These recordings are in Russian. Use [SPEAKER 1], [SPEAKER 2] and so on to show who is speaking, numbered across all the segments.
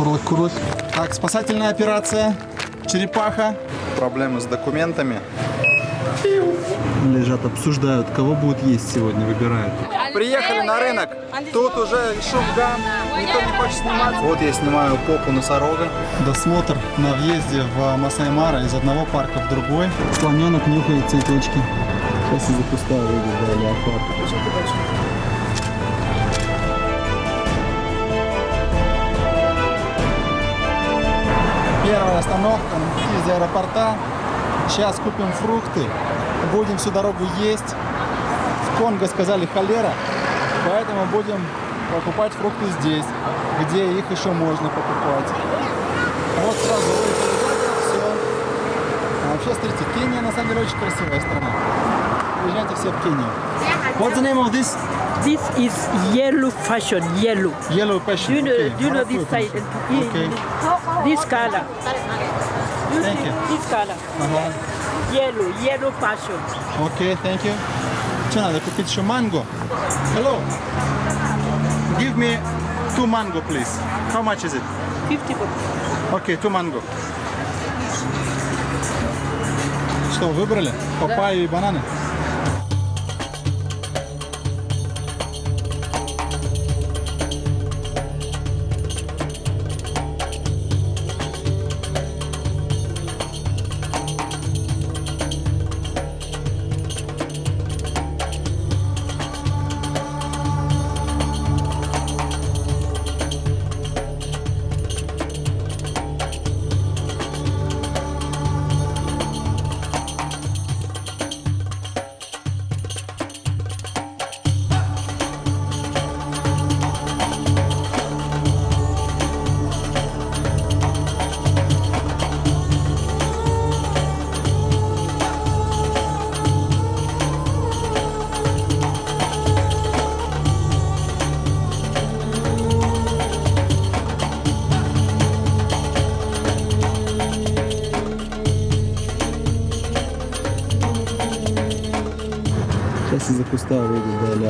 [SPEAKER 1] Курлык, курлык. Так, спасательная операция. Черепаха. Проблемы с документами. Лежат, обсуждают, кого будут есть сегодня, выбирают. Приехали на рынок. Тут уже шум гам, никто не хочет снимать. Вот я снимаю попу носорога. Досмотр на въезде в Масаймара из одного парка в другой. Слоненок нюхает цветочки. Сейчас из-за куста выйдет, да, леопард. Первая остановка из аэропорта. Сейчас купим фрукты. Будем всю дорогу есть. В Конго сказали холера, поэтому будем покупать фрукты здесь, где их еще можно покупать. Вот сразу все. А вообще, смотрите, Кения на самом деле очень красивая страна. Приезжайте все в Кению. What's the name of this?
[SPEAKER 2] This is yellow fashion, yellow.
[SPEAKER 1] Yellow passion.
[SPEAKER 2] Do you know,
[SPEAKER 1] okay.
[SPEAKER 2] do you know this side?
[SPEAKER 1] Okay.
[SPEAKER 2] This color. You
[SPEAKER 1] Thank
[SPEAKER 2] see
[SPEAKER 1] you.
[SPEAKER 2] This color.
[SPEAKER 1] Ага.
[SPEAKER 2] Yellow, yellow passion.
[SPEAKER 1] Окей, thank you. Что надо купить еще манго? Hello. Give me two mango, please. How much is it?
[SPEAKER 2] 50 bucks.
[SPEAKER 1] Окей, two mango. Что, выбрали? Папайю и бананы?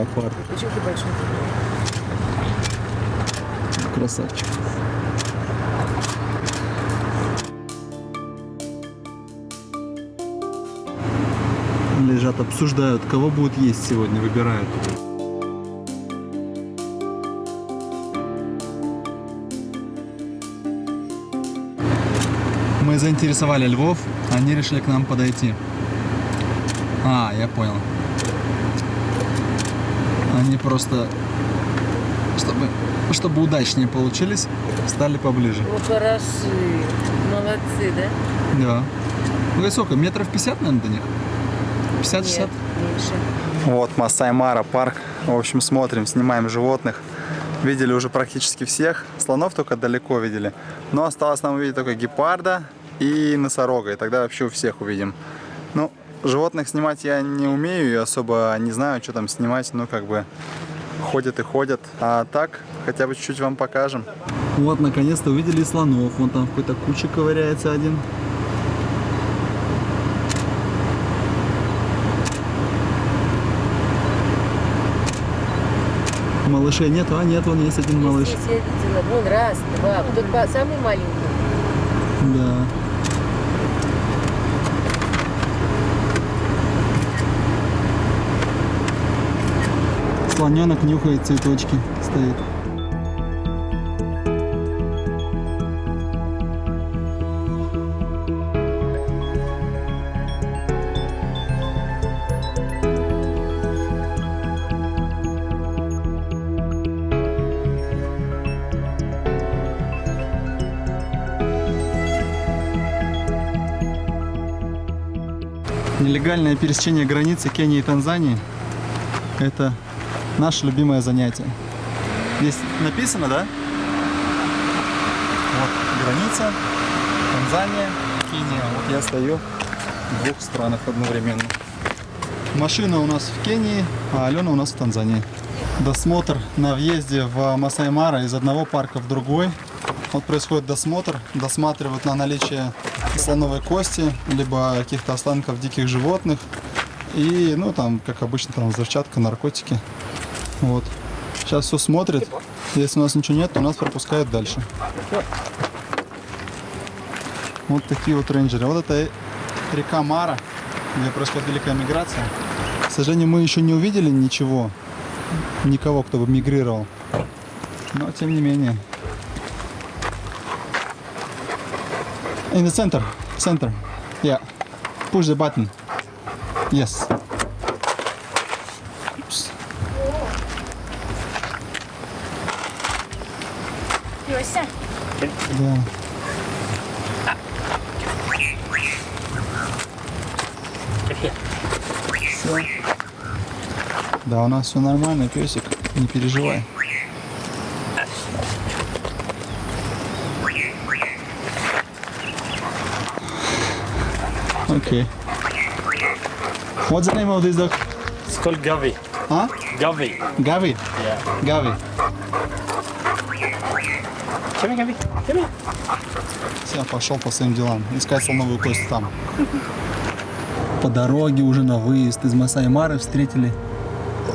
[SPEAKER 1] Леопард.
[SPEAKER 2] Почему ты большой?
[SPEAKER 1] Красавчик. Лежат, обсуждают, кого будут есть сегодня, выбирают. Мы заинтересовали львов, они решили к нам подойти. А, я понял. Просто, чтобы, чтобы удачнее получились, стали поближе.
[SPEAKER 2] Вот хороши. Молодцы, да?
[SPEAKER 1] Да. Высоко, метров 50, наверное, до них? 50-60?
[SPEAKER 2] меньше.
[SPEAKER 1] Вот Масай-Мара парк. В общем, смотрим, снимаем животных. Видели уже практически всех. Слонов только далеко видели. Но осталось нам увидеть только гепарда и носорога. И тогда вообще у всех увидим. Ну, животных снимать я не умею и особо не знаю, что там снимать. Ну, как бы ходят и ходят. А так, хотя бы чуть-чуть вам покажем. Вот, наконец-то увидели слонов. Вон там в какой-то куче ковыряется один. Малышей нету, а нет, вон есть один малыш.
[SPEAKER 2] Здесь видела. Вон раз, два. Вот Тут самый маленький.
[SPEAKER 1] Да. Слоненок нюхает цветочки, стоит. Нелегальное пересечение границы Кении и Танзании – это наше любимое занятие. Здесь написано, да? Вот граница, Танзания, Кения. Вот я стою в двух странах одновременно. Машина у нас в Кении, а Алена у нас в Танзании. Досмотр на въезде в Масай-Мара из одного парка в другой. Вот происходит досмотр, досматривают на наличие слоновой кости, либо каких-то останков диких животных. И, ну, там, как обычно, там взрывчатка, наркотики. Вот. Сейчас все смотрят. Если у нас ничего нет, то нас пропускают дальше. Вот такие вот рейнджеры. Вот это река Мара, где происходит великая миграция. К сожалению, мы еще не увидели ничего, никого, кто бы мигрировал. Но тем не менее. In the center, center. Yeah. Push the button. Yes. Да. Всё. Да, у нас все нормально, песик, не переживай. Окей. What's the name of this dog?
[SPEAKER 3] It's called Gavi.
[SPEAKER 1] А?
[SPEAKER 3] Gavi.
[SPEAKER 1] Gavi?
[SPEAKER 3] Yeah.
[SPEAKER 1] Gavi.
[SPEAKER 3] Come here. Come here.
[SPEAKER 1] Все, пошел по своим делам. Искать слоновую кость там. По дороге уже на выезд из Масай-Мары встретили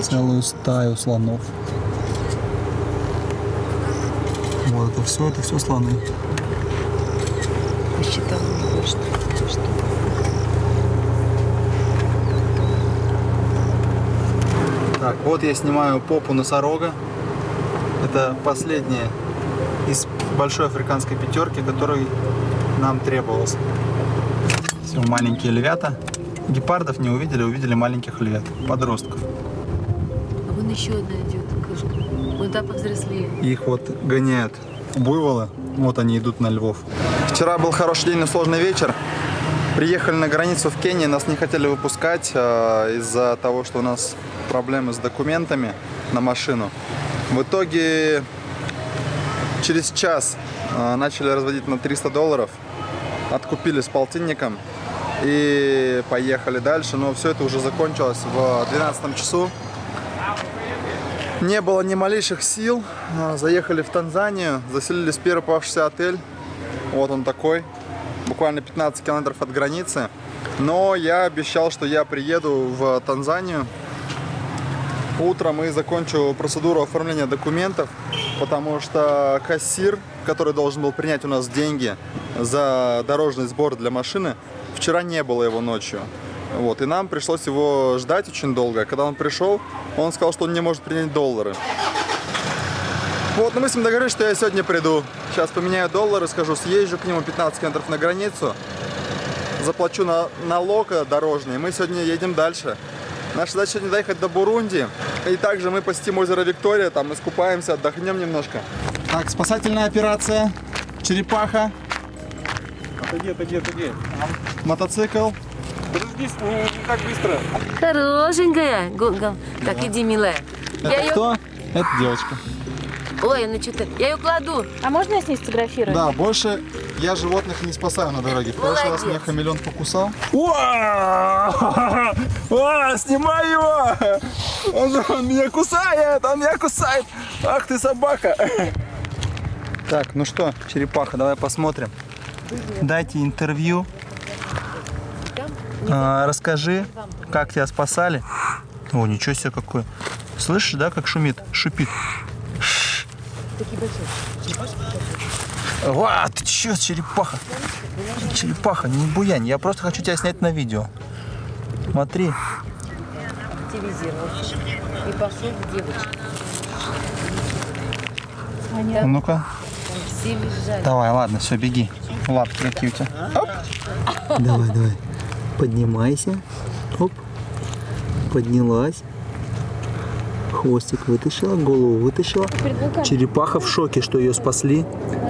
[SPEAKER 1] целую стаю слонов. Вот это все, это все слоны.
[SPEAKER 2] Посчитал не больше. Что?
[SPEAKER 1] Так, вот я снимаю попу носорога. Это последняя из большой африканской пятерки, которой нам требовалось. Все, маленькие львята. Гепардов не увидели, увидели маленьких львят, подростков.
[SPEAKER 2] А вон еще одна идет кошка. Вон та повзрослее.
[SPEAKER 1] Их вот гоняют буйволы. Вот они идут на львов. Вчера был хороший день, но сложный вечер. Приехали на границу в Кении, нас не хотели выпускать э, из-за того, что у нас проблемы с документами на машину. В итоге через час э, начали разводить на 300 долларов, откупили с полтинником и поехали дальше. Но все это уже закончилось в 12 часу. Не было ни малейших сил. А, Заехали в Танзанию, заселились в первый попавшийся отель. Вот он такой. Буквально 15 километров от границы. Но я обещал, что я приеду в Танзанию утром и закончу процедуру оформления документов, потому что кассир, который должен был принять у нас деньги за дорожный сбор для машины, вчера не было его ночью. Вот, и нам пришлось его ждать очень долго. Когда он пришел, он сказал, что он не может принять доллары. Вот, но мы с ним договорились, что я сегодня приду. Сейчас поменяю доллары, скажу, съезжу к нему 15 километров на границу, заплачу на, налог дорожный, и мы сегодня едем дальше. Наша задача сегодня доехать до Бурунди, и также мы посетим озеро Виктория, там искупаемся, отдохнем немножко. Так, спасательная операция, черепаха,
[SPEAKER 3] Отойди, отойди, отойди.
[SPEAKER 1] мотоцикл.
[SPEAKER 3] Подожди, не, не так быстро.
[SPEAKER 2] Хорошенькая. Го- Так, иди, милая. Я
[SPEAKER 1] Это
[SPEAKER 2] ее...
[SPEAKER 1] кто? Это девочка.
[SPEAKER 2] Ой, она что-то... Я ее кладу.
[SPEAKER 4] А можно я с ней сфотографирую?
[SPEAKER 1] Да, больше я животных не спасаю на дороге. В прошлый раз меня хамелеон покусал.
[SPEAKER 3] О, снимай его! Он, он меня кусает, он меня кусает. Ах ты собака.
[SPEAKER 1] Так, ну что, черепаха, давай посмотрим. Дайте интервью. А, расскажи, как тебя спасали. О, ничего себе какой. Слышишь, да, как шумит? Шипит.
[SPEAKER 2] Такие большие.
[SPEAKER 1] Ва, ты чё, черепаха? Черепаха, не буянь. Я просто хочу тебя снять на видео. Смотри.
[SPEAKER 2] И пошел к девочке.
[SPEAKER 1] А Ну-ка. Давай, ладно, все, беги. Лапки какие у тебя? Оп. Давай, давай. Поднимайся. Оп. Поднялась. Хвостик вытащила, голову вытащила. Черепаха в шоке, что ее спасли.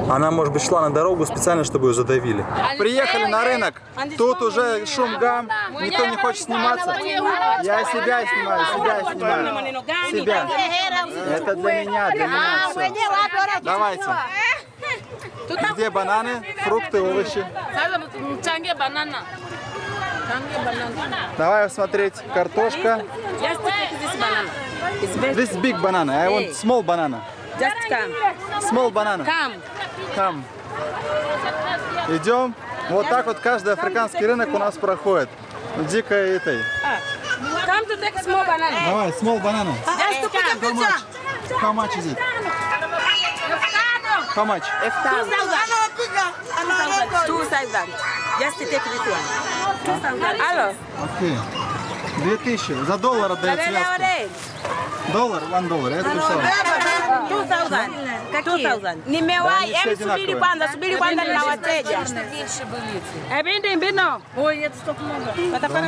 [SPEAKER 1] Она, может быть, шла на дорогу специально, чтобы ее задавили. Приехали на рынок. Тут уже шум гам. Никто не хочет сниматься. Я себя снимаю, себя снимаю. Себя. Это для меня, для меня все. Давайте. Где бананы, фрукты, овощи? Давай смотреть. Картошка.
[SPEAKER 5] This
[SPEAKER 1] big banana. I want small banana.
[SPEAKER 5] Just come.
[SPEAKER 1] Small banana.
[SPEAKER 5] Come.
[SPEAKER 1] Там Идем. Вот так вот каждый африканский рынок у нас проходит. дикая этой.
[SPEAKER 5] Come to take small banana.
[SPEAKER 1] Давай, small banana.
[SPEAKER 5] Just to pick a picture.
[SPEAKER 1] How much is it? How much?
[SPEAKER 5] 2,000. 2,000. Just take this one. 2,000. Алло.
[SPEAKER 1] Окей. 2000. За доллар отдается. Доллар, one dollar. Это
[SPEAKER 5] что? 2,000 sitaki. Nimewahi, yani subiri kwanza, subiri kwanza nina wateja. Ebindi mbino. Ой, нет, стоп много. Это пара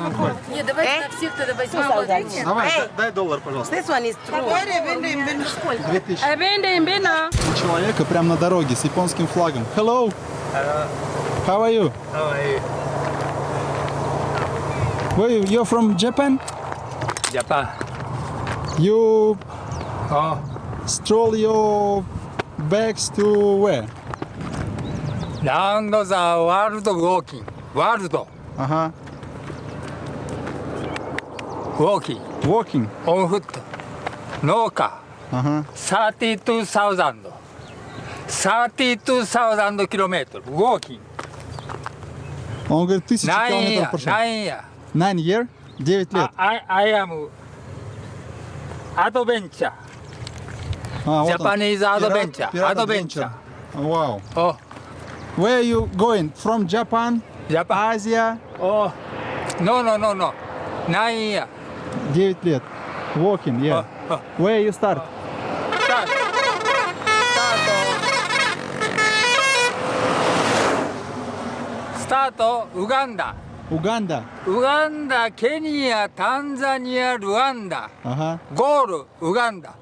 [SPEAKER 2] Нет, давайте на всех тогда возьмем.
[SPEAKER 1] Давай, дай доллар, пожалуйста.
[SPEAKER 5] This one is true. Эбинди имбино сколько?
[SPEAKER 1] 2000.
[SPEAKER 5] Эбинди имбино.
[SPEAKER 1] Человека прямо на дороге с японским флагом. Hello. Hello. How are you? How are you? Where you? You're from Japan?
[SPEAKER 4] Japan.
[SPEAKER 1] You
[SPEAKER 4] uh,
[SPEAKER 1] stroll your bags to where?
[SPEAKER 4] round the world walking. World
[SPEAKER 1] Ага.
[SPEAKER 4] walking
[SPEAKER 1] Walking.
[SPEAKER 4] on foot. No car.
[SPEAKER 1] Ага.
[SPEAKER 4] 32,000. 32,000 kilometers walking.
[SPEAKER 1] Он говорит, тысячу
[SPEAKER 4] Nine
[SPEAKER 1] километров
[SPEAKER 4] year,
[SPEAKER 1] прошел.
[SPEAKER 4] nine year.
[SPEAKER 1] Nine year? Девять лет.
[SPEAKER 4] I, I am adventure.
[SPEAKER 1] А, вот он.
[SPEAKER 4] Japanese
[SPEAKER 1] Пират-
[SPEAKER 4] adventure.
[SPEAKER 1] пират
[SPEAKER 4] Adventure.
[SPEAKER 1] Вау.
[SPEAKER 4] Oh,
[SPEAKER 1] Where you going? From Japan?
[SPEAKER 4] Japan.
[SPEAKER 1] Азия?
[SPEAKER 4] Oh, no, no, no, no. Nine year.
[SPEAKER 1] Девять лет. Walking, yeah.
[SPEAKER 4] Oh, oh.
[SPEAKER 1] Where you start?
[SPEAKER 4] Start. Start. Start Uganda.
[SPEAKER 1] Уганда.
[SPEAKER 4] Uganda, Kenya, Tanzania, Rwanda.
[SPEAKER 1] Ага.
[SPEAKER 4] Goal, Uganda.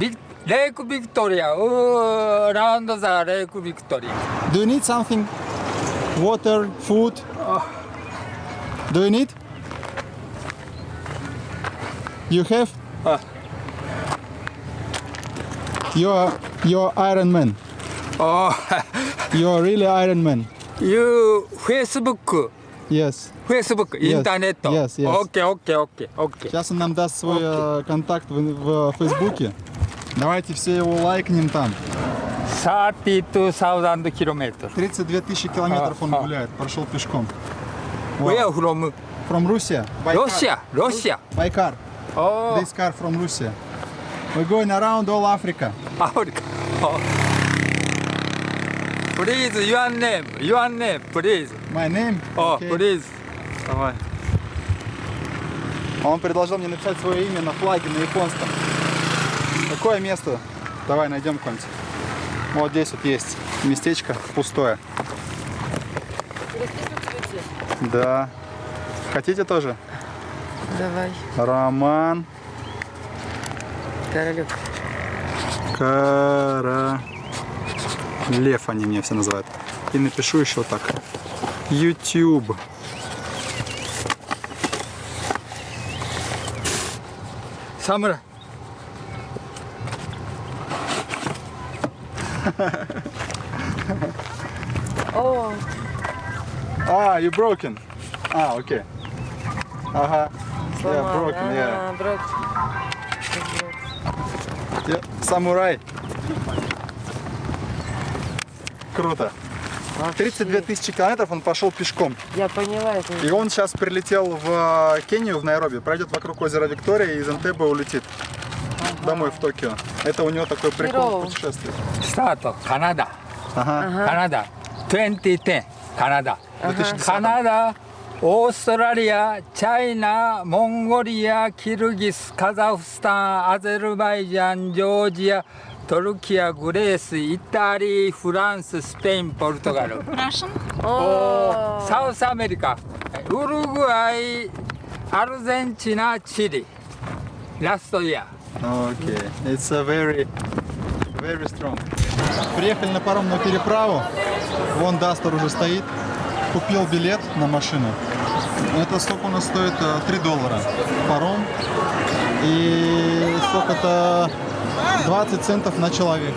[SPEAKER 4] Vic- Lake Victoria, uh, around the Lake Victoria.
[SPEAKER 1] Do you need something? Water, food? Do you need? You have?
[SPEAKER 4] Ah.
[SPEAKER 1] You're, you're Iron Man.
[SPEAKER 4] Oh,
[SPEAKER 1] You're really Iron Man.
[SPEAKER 4] you Facebook,
[SPEAKER 1] Yes.
[SPEAKER 4] Facebook,
[SPEAKER 1] Yes,
[SPEAKER 4] интернет.
[SPEAKER 1] yes, yes.
[SPEAKER 4] Окей, окей, окей, окей.
[SPEAKER 1] Сейчас он нам даст свой э, контакт в, в Фейсбуке. Давайте все его лайкнем там.
[SPEAKER 4] 32,000 километров.
[SPEAKER 1] 32 тысячи километров он
[SPEAKER 4] А, а.
[SPEAKER 1] гуляет, прошел пешком.
[SPEAKER 4] Where from?
[SPEAKER 1] From Russia. Байкар.
[SPEAKER 4] Russia, Russia.
[SPEAKER 1] Байкар.
[SPEAKER 4] Oh,
[SPEAKER 1] This car from Russia. We're going around all Africa.
[SPEAKER 4] Africa. Oh. Please, your name, your name, please.
[SPEAKER 1] My name?
[SPEAKER 4] Oh,
[SPEAKER 1] Okay.
[SPEAKER 4] please.
[SPEAKER 1] Давай. Он предложил мне написать свое имя на флаге на японском. Какое место? Давай найдем какое-нибудь. Вот здесь вот есть местечко пустое. Да. Хотите тоже?
[SPEAKER 2] Давай,
[SPEAKER 1] Роман
[SPEAKER 2] Королек.
[SPEAKER 1] Кара... Лев они меня все называют. И напишу еще так. YouTube.
[SPEAKER 4] Samurai.
[SPEAKER 2] О,
[SPEAKER 1] Ah, you broken. Ah, okay. Ага. Yeah,
[SPEAKER 2] сломал.
[SPEAKER 1] broken, yeah.
[SPEAKER 2] Брок.
[SPEAKER 1] Yeah, Самурай. Круто. 32 тысячи километров он пошел пешком.
[SPEAKER 2] Я поняла это.
[SPEAKER 1] И он сейчас прилетел в э, Кению, в Найроби, пройдет вокруг озера Виктория и из Энтебе улетит домой в Токио. Это у него такой прикол
[SPEAKER 2] Здорово.
[SPEAKER 1] путешествия.
[SPEAKER 4] Start, Canada.
[SPEAKER 1] Ага.
[SPEAKER 4] Canada. 2010, Canada.
[SPEAKER 1] 2010.
[SPEAKER 4] Canada, Australia, China, Mongolia, Kyrgyz, Kazakhstan, Azerbaijan, Georgia, Turkey, Greece, Italy, France, Spain, Portugal.
[SPEAKER 2] О,
[SPEAKER 4] South America, Uruguay, Argentina, Chile. Last year.
[SPEAKER 1] Окей. It's a very, very strong. Приехали на паромную переправу. Вон Дастер уже стоит. Купил билет на машину. Это сколько у нас стоит? Э, 3 доллара. Паром. И сколько-то 20 центов на человека.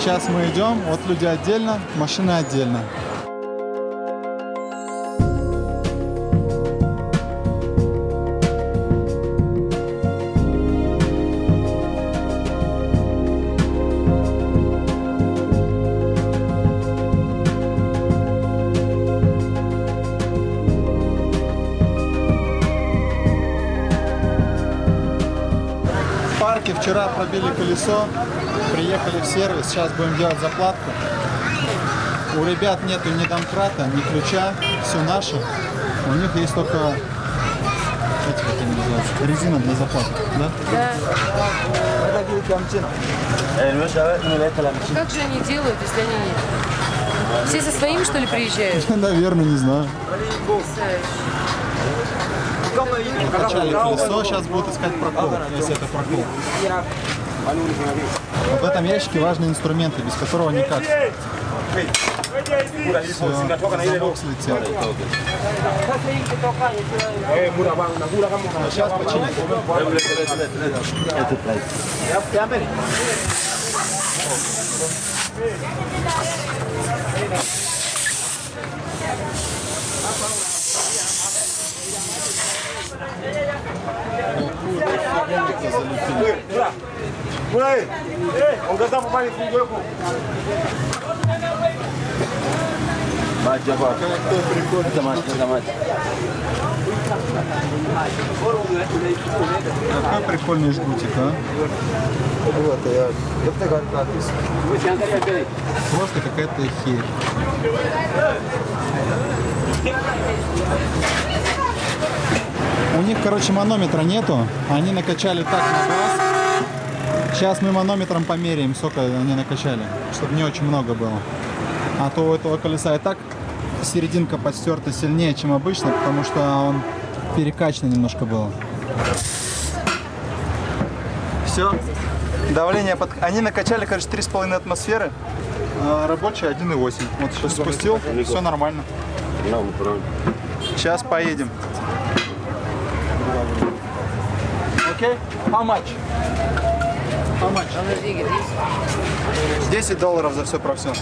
[SPEAKER 1] Сейчас мы идем. Вот люди отдельно, машины отдельно. Вчера пробили колесо. Приехали в сервис, сейчас будем делать заплатку. У ребят нету ни домкрата, ни ключа, все наше. У них есть только эти, как они называются, резина для заплаток, да?
[SPEAKER 2] Как же они делают, если они не... Все со своим, что ли, приезжают?
[SPEAKER 1] Наверное, не знаю. Качали колесо, сейчас будут искать прокол, если это прокол. В этом ящике важные инструменты, без которого никак. Все, замок слетел. Сейчас починим.
[SPEAKER 3] Ongeza hapo pale fungu yako.
[SPEAKER 1] Какой прикольный жгутик, а? Просто какая-то херь. У них, короче, манометра нету. Они накачали так на газ. Сейчас мы манометром померяем, сколько они накачали, чтобы не очень много было. А то у этого колеса и так серединка подстерта сильнее, чем обычно, потому что он перекачанный немножко был. Все. Давление под... Они накачали, короче, 3,5 атмосферы. А рабочий 1,8. Вот сейчас спустил, все нормально. Сейчас поедем. Окей? How much? How much? 10 долларов за все про все.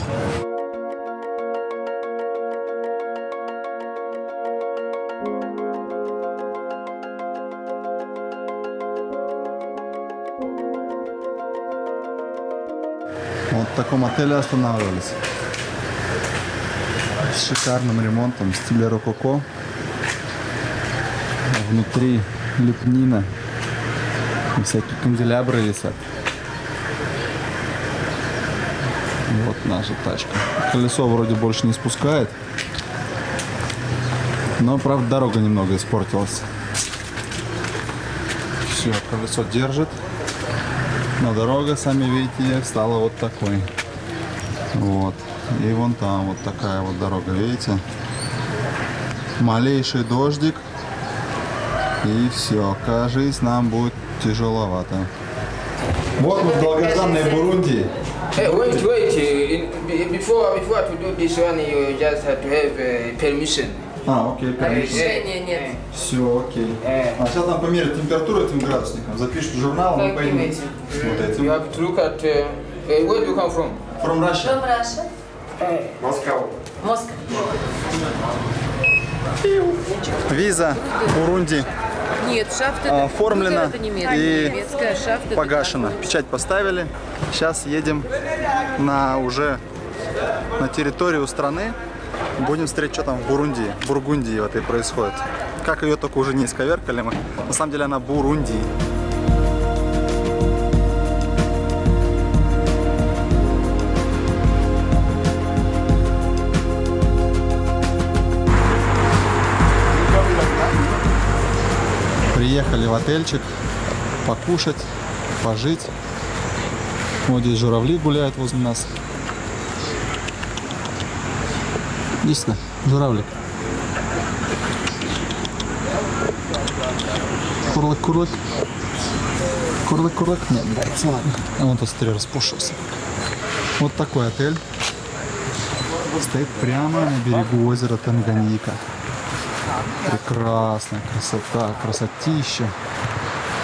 [SPEAKER 1] Вот в таком отеле останавливались. С шикарным ремонтом в стиле рококо. Внутри лепнина. И всякие канделябры висят. Вот наша тачка. Колесо вроде больше не спускает. Но, правда, дорога немного испортилась. Все, колесо держит. Но дорога, сами видите, стала вот такой. Вот. И вон там вот такая вот дорога, видите? Малейший дождик. И все, кажись, нам будет тяжеловато. Вот мы в долгожданной Бурунди.
[SPEAKER 6] Hey, wait, wait. in- be- Before, before to do this one, you just have to have uh, permission.
[SPEAKER 1] А, окей, конечно.
[SPEAKER 2] Решения нет.
[SPEAKER 1] Все, окей.
[SPEAKER 6] Э.
[SPEAKER 1] А сейчас нам померят температуру этим градусником. Запишут в журнал, мы поедем
[SPEAKER 6] этим?
[SPEAKER 1] вот
[SPEAKER 6] You
[SPEAKER 1] этим.
[SPEAKER 6] have to look at. Uh, where do you come from?
[SPEAKER 1] From Russia.
[SPEAKER 2] Раша.
[SPEAKER 6] Moscow.
[SPEAKER 2] Москва.
[SPEAKER 1] Виза Бурунди
[SPEAKER 2] Нет, шафт
[SPEAKER 1] А,
[SPEAKER 2] это...
[SPEAKER 1] оформлена
[SPEAKER 2] это немецкая.
[SPEAKER 1] и
[SPEAKER 2] Немецкая, шафт это...
[SPEAKER 1] погашена. Печать поставили. Сейчас едем на уже на территорию страны. Будем смотреть, что там в Бурунди, Бургундии в этой происходит. Как ее только уже не исковеркали мы. На самом деле она Бурундии. В отельчик покушать, пожить. Вот здесь журавли гуляют возле нас. Сюда, журавлик. Курлык, курлык. Курлык, курлык. Нет, нравится, ладно. А вон смотри, распушился. Вот такой отель. Стоит прямо на берегу озера Танганьика. Прекрасная красота, красотища.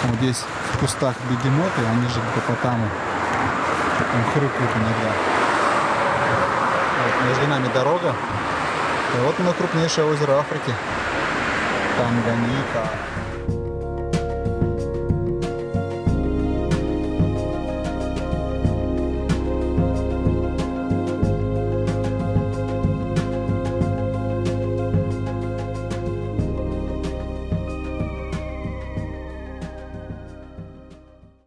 [SPEAKER 1] Вот здесь в кустах бегемоты, они же гипопотамы. Там хрюкают иногда. Вот между нами дорога. И вот оно крупнейшее озеро Африки. Танганьика.